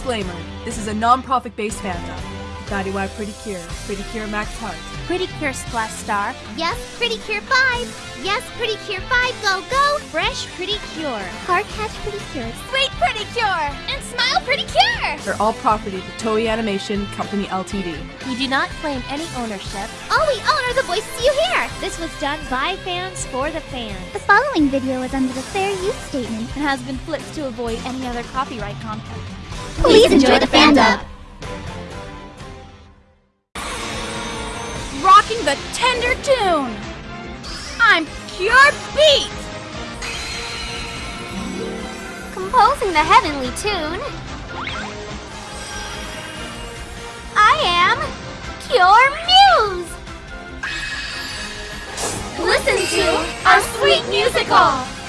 Disclaimer This is a non profit based fandom. Futari wa Pretty Cure, Pretty Cure Max Heart. Pretty Cure Splash Star. Yes, Pretty Cure 5. Yes, Pretty Cure 5, go, go. Fresh Pretty Cure. Car Catch Pretty Cure. Suite Pretty Cure. And Smile Pretty Cure. They're all property of Toei Animation Company Ltd. We do not claim any ownership. All we own are the voices you hear. This was done by fans for the fans. The following video is under the fair use statement and has been flipped to avoid any other copyright content. Please enjoy the fandom. Rocking the tender tune. I'm Cure Beat. Composing the heavenly tune. To our sweet musical.